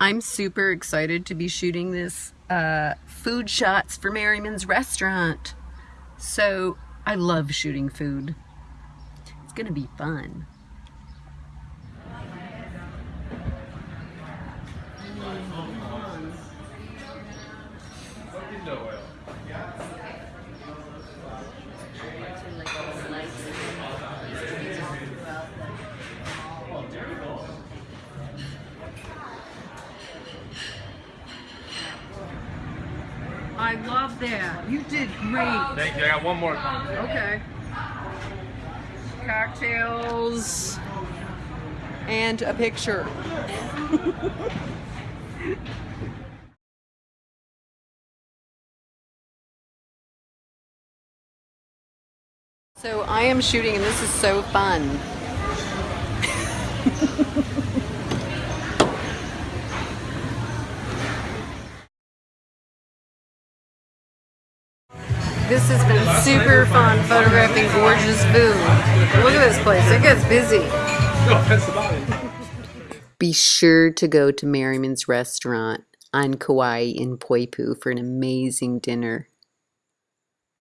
I'm super excited to be shooting this uh, food shots for Merriman's restaurant. So I love shooting food. It's gonna be fun. I love that. You did great. Thank you. I got one more. Okay. Cocktails and a picture. so I am shooting and this is so fun. This has been super fun photographing gorgeous food. Look at this place, it gets busy. Be sure to go to Merriman's restaurant on Kauai in Poipu for an amazing dinner.